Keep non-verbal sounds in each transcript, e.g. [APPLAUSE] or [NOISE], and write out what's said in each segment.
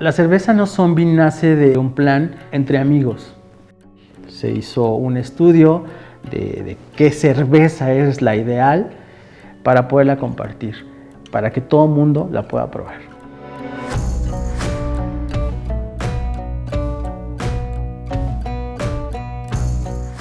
La cerveza no zombie nace de un plan entre amigos. Se hizo un estudio de, qué cerveza es la ideal para poderla compartir, para que todo el mundo la pueda probar.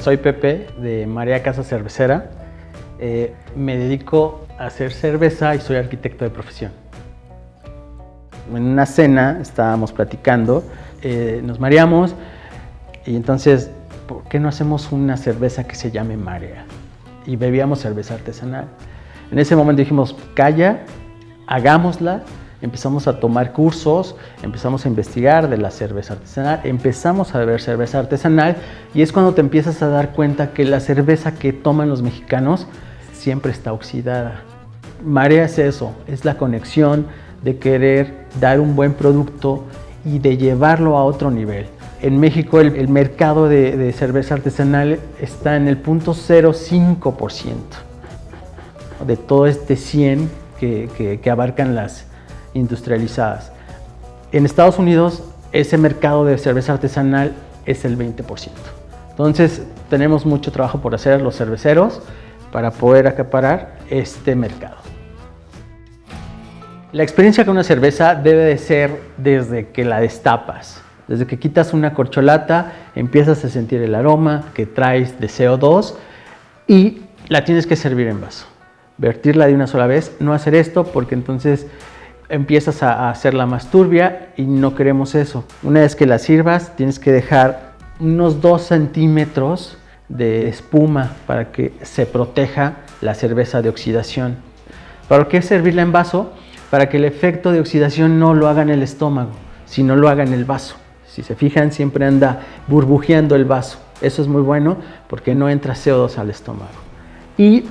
Soy Pepe de María Casa Cervecera. Eh, me dedico a hacer cerveza y soy arquitecto de profesión. En una cena estábamos platicando, eh, nos mareamos y entonces, ¿por qué no hacemos una cerveza que se llame Marea? Y bebíamos cerveza artesanal. En ese momento dijimos, calla, hagámosla, empezamos a tomar cursos, empezamos a investigar de la cerveza artesanal, empezamos a beber cerveza artesanal y es cuando te empiezas a dar cuenta que la cerveza que toman los mexicanos siempre está oxidada. Marea es eso, es la conexión de querer dar un buen producto y de llevarlo a otro nivel. En México el, mercado de, cerveza artesanal está en el punto 0,5% de todo este 100 que, que abarcan las industrializadas. En Estados Unidos ese mercado de cerveza artesanal es el 20%. Entonces tenemos mucho trabajo por hacer los cerveceros para poder acaparar este mercado. La experiencia con una cerveza debe de ser desde que la destapas. Desde que quitas una corcholata, empiezas a sentir el aroma que traes de CO2 y la tienes que servir en vaso. Vertirla de una sola vez, no hacer esto porque entonces empiezas a hacerla más turbia y no queremos eso. Una vez que la sirvas, tienes que dejar unos 2 centímetros de espuma para que se proteja la cerveza de oxidación. ¿Para qué servirla en vaso? Para que el efecto de oxidación no lo haga en el estómago, sino lo haga en el vaso. Si se fijan, siempre anda burbujeando el vaso. Eso es muy bueno porque no entra CO2 al estómago. Y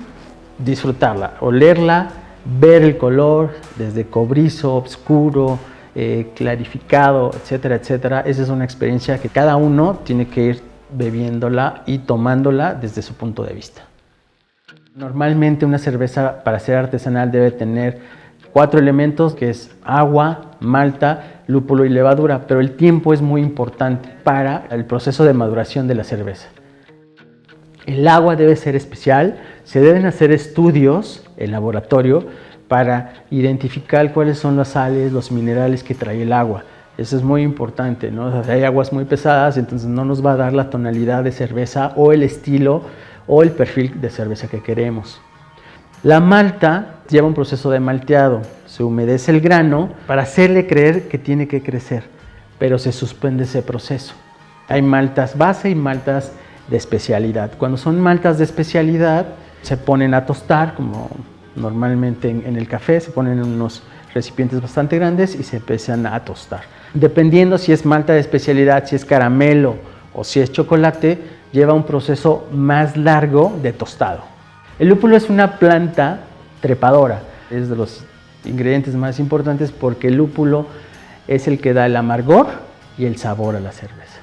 disfrutarla, olerla, ver el color desde cobrizo, oscuro, eh, clarificado, etcétera, etcétera. Esa es una experiencia que cada uno tiene que ir bebiéndola y tomándola desde su punto de vista. Normalmente una cerveza para ser artesanal debe tener cuatro elementos que es agua, malta, lúpulo y levadura, pero el tiempo es muy importante para el proceso de maduración de la cerveza. El agua debe ser especial, se deben hacer estudios en laboratorio para identificar cuáles son las sales, los minerales que trae el agua. Eso es muy importante, ¿no? hay aguas muy pesadas, entonces no nos va a dar la tonalidad de cerveza o el estilo o el perfil de cerveza que queremos. La malta lleva un proceso de malteado, se humedece el grano para hacerle creer que tiene que crecer, pero se suspende ese proceso. Hay maltas base y maltas de especialidad. Cuando son maltas de especialidad, se ponen a tostar, como normalmente en, el café, se ponen en unos recipientes bastante grandes y se empiezan a tostar. Dependiendo si es malta de especialidad, si es caramelo o si es chocolate, lleva un proceso más largo de tostado. El lúpulo es una planta trepadora, es de los ingredientes más importantes porque el lúpulo es el que da el amargor y el sabor a la cerveza.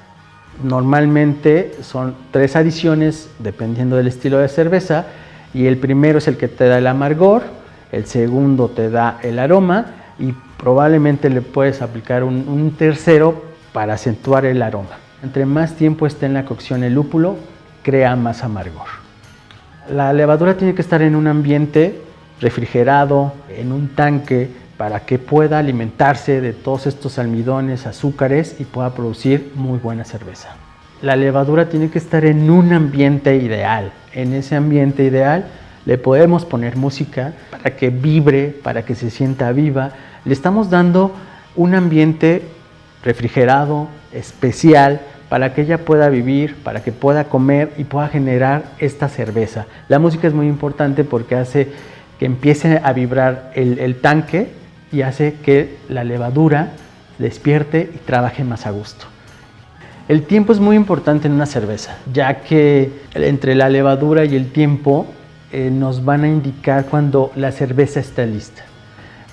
Normalmente son tres adiciones dependiendo del estilo de cerveza y el primero es el que te da el amargor, el segundo te da el aroma y probablemente le puedes aplicar un, tercero para acentuar el aroma. Entre más tiempo esté en la cocción el lúpulo, crea más amargor. La levadura tiene que estar en un ambiente refrigerado, en un tanque, para que pueda alimentarse de todos estos almidones, azúcares y pueda producir muy buena cerveza la levadura tiene que estar en un ambiente ideal. En ese ambiente ideal le podemos poner música para que vibre, para que se sienta viva. Le estamos dando un ambiente refrigerado, especial, para que ella pueda vivir, para que pueda comer y pueda generar esta cerveza. La música es muy importante porque hace que empiece a vibrar el, tanque y hace que la levadura despierte y trabaje más a gusto. El tiempo es muy importante en una cerveza, ya que entre la levadura y el tiempo eh, nos van a indicar cuando la cerveza está lista.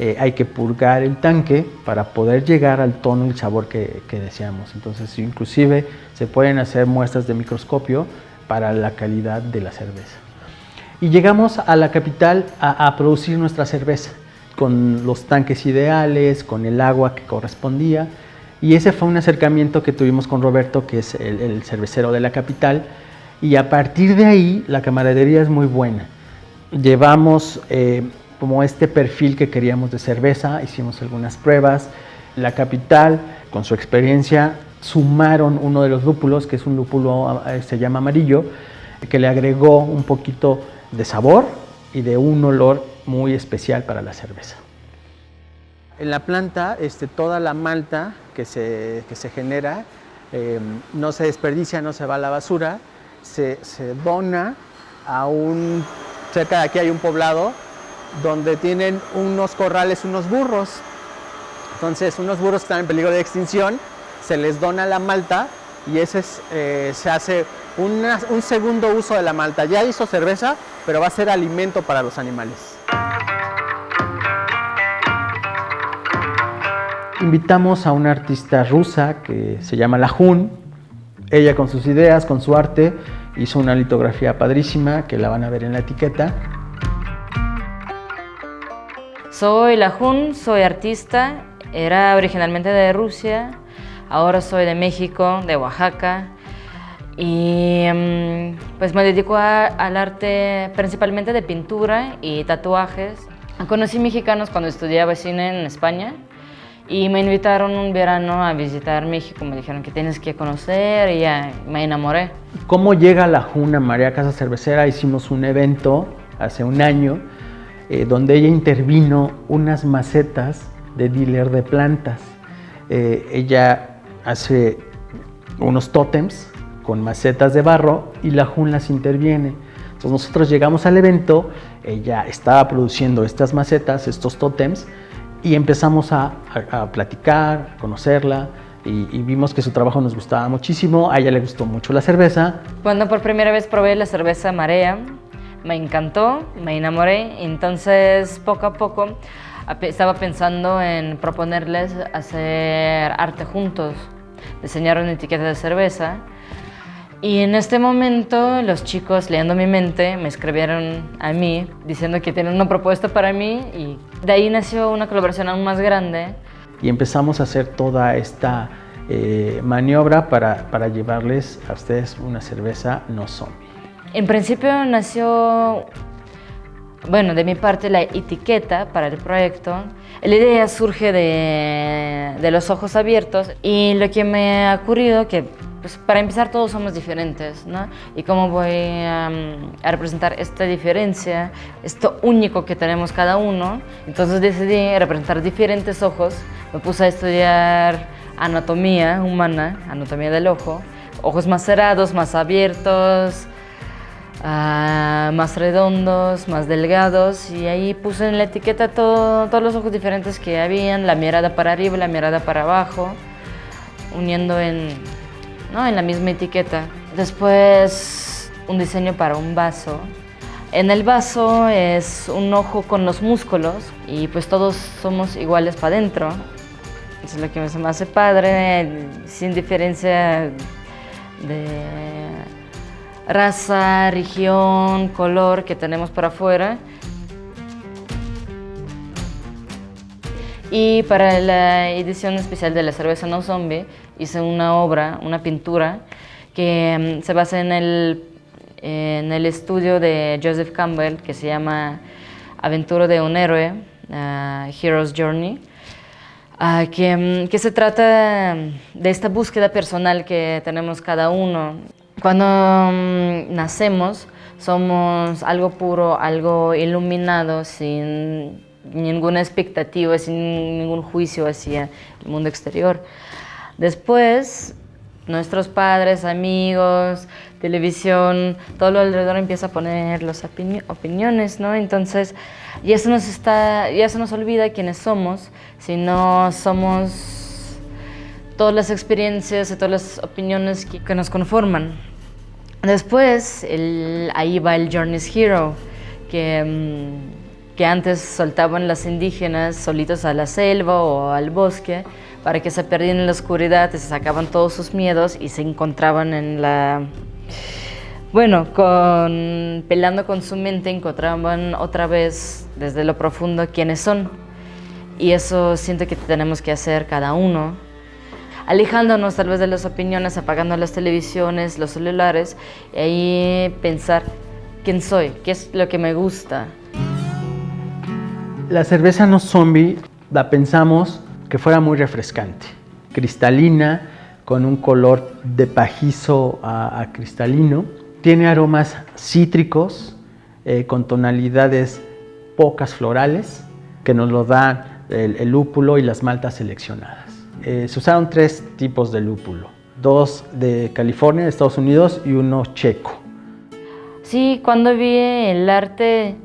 Eh, hay que purgar el tanque para poder llegar al tono y el sabor que, deseamos. Entonces, inclusive se pueden hacer muestras de microscopio para la calidad de la cerveza. Y llegamos a la capital a, producir nuestra cerveza con los tanques ideales, con el agua que correspondía Y ese fue un acercamiento que tuvimos con Roberto, que es el, cervecero de la capital, y a partir de ahí la camaradería es muy buena. Llevamos eh, como este perfil que queríamos de cerveza, hicimos algunas pruebas. La capital, con su experiencia, sumaron uno de los lúpulos, que es un lúpulo, eh, se llama amarillo, que le agregó un poquito de sabor y de un olor muy especial para la cerveza. En la planta, este, toda la malta que se, que se genera em, no se desperdicia, no se va a la basura, se, se, dona a un... Cerca de aquí hay un poblado donde tienen unos corrales, unos burros. Entonces, unos burros que están en peligro de extinción, se les dona la malta y ese eh, se hace un segundo uso de la malta. Ya hizo cerveza, pero va a ser alimento para los animales. invitamos a una artista rusa que se llama La Jun. Ella con sus ideas, con su arte, hizo una litografía padrísima que la van a ver en la etiqueta. Soy La Jun, soy artista, era originalmente de Rusia, ahora soy de México, de Oaxaca y mm, pues me dedico al arte principalmente de pintura y tatuajes. Conocí mexicanos cuando estudiaba cine en España y me invitaron un verano a visitar México, me dijeron que tienes que conocer y ya me enamoré. ¿Cómo llega la Juna María Casa Cervecera? Hicimos un evento hace un año eh, donde ella intervino unas macetas de dealer de plantas. Eh, ella hace unos tótems con macetas de barro y la Jun las interviene. Entonces nosotros llegamos al evento, ella estaba produciendo estas macetas, estos tótems, y empezamos a, platicar, a conocerla y, vimos que su trabajo nos gustaba muchísimo, a ella le gustó mucho la cerveza. Cuando por primera vez probé la cerveza Marea, me encantó, me enamoré, entonces poco a poco estaba pensando en proponerles hacer arte juntos, diseñar una etiqueta de cerveza y en este momento los chicos leyendo mi mente me escribieron a mí diciendo que tienen una propuesta para mí y de ahí nació una colaboración aún más grande. Y empezamos a hacer toda esta eh, maniobra para, para llevarles a ustedes una cerveza no zombie. En principio nació, bueno, de mi parte la etiqueta para el proyecto. La idea surge de, de los ojos abiertos y lo que me ha ocurrido que pues para empezar todos somos diferentes, ¿no? Y cómo voy a, representar esta diferencia, esto único que tenemos cada uno. Entonces decidí representar diferentes ojos. Me puse a estudiar anatomía humana, anatomía del ojo. Ojos más cerrados, más abiertos, ah, más redondos, más delgados. Y ahí puse en la etiqueta todos los ojos diferentes que habían, la mirada para arriba, la mirada para abajo, uniendo en ¿no? en la misma etiqueta. Después un diseño para un vaso. En el vaso es un ojo con los músculos y pues todos somos iguales para adentro. Eso es lo que me hace padre, sin diferencia de raza, región, color que tenemos para afuera. Y para la edición especial de la cerveza No Zombie hice una obra, una pintura, que mm, se basa en el, en el estudio de Joseph Campbell que se llama Aventura de un héroe, uh, Hero's Journey, uh, que, mm, que, se trata de esta búsqueda personal que tenemos cada uno. Cuando mm, nacemos somos algo puro, algo iluminado, sin ninguna expectativa, sin ningún juicio hacia el mundo exterior. Después, nuestros padres, amigos, televisión, todo lo alrededor empieza a poner las opiniones, ¿no? Entonces, ya se nos, está, ya se nos olvida quiénes somos, sino somos todas las experiencias y todas las opiniones que, nos conforman. Después, ahí va el Journey's Hero, que... Mm, que antes soltaban las indígenas solitos a la selva o al bosque para que se perdieran en la oscuridad y se sacaban todos sus miedos y se encontraban en la... Bueno, con, pelando con su mente encontraban otra vez desde lo profundo quiénes son. Y eso siento que tenemos que hacer cada uno. Alejándonos tal vez de las opiniones, apagando las televisiones, los celulares, y ahí pensar quién soy, qué es lo que me gusta. La cerveza no zombie la pensamos que fuera muy refrescante, cristalina, con un color de pajizo a, cristalino. Tiene aromas cítricos, eh, con tonalidades pocas florales, que nos lo da el, lúpulo y las maltas seleccionadas. Eh, se usaron tres tipos de lúpulo, dos de California, de Estados Unidos, y uno checo. Sí, cuando vi el arte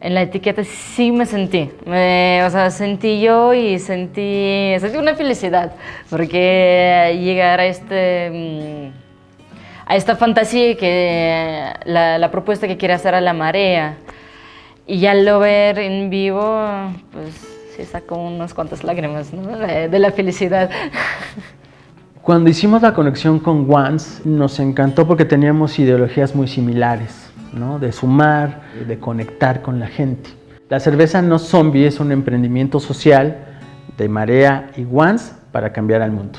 en la etiqueta sí me sentí, o sea, sentí yo y sentí, sentí una felicidad, porque llegar a este, mm, a esta fantasía que la, la propuesta que quiere hacer a la marea, y ya lo ver en vivo, pues sí sacó unas cuantas lágrimas ¿no? de, la felicidad. [LAUGHS] Cuando hicimos la conexión con Once, nos encantó porque teníamos ideologías muy similares de sumar, de conectar con la gente. La cerveza no zombie es un emprendimiento social de Marea y Once para cambiar al mundo.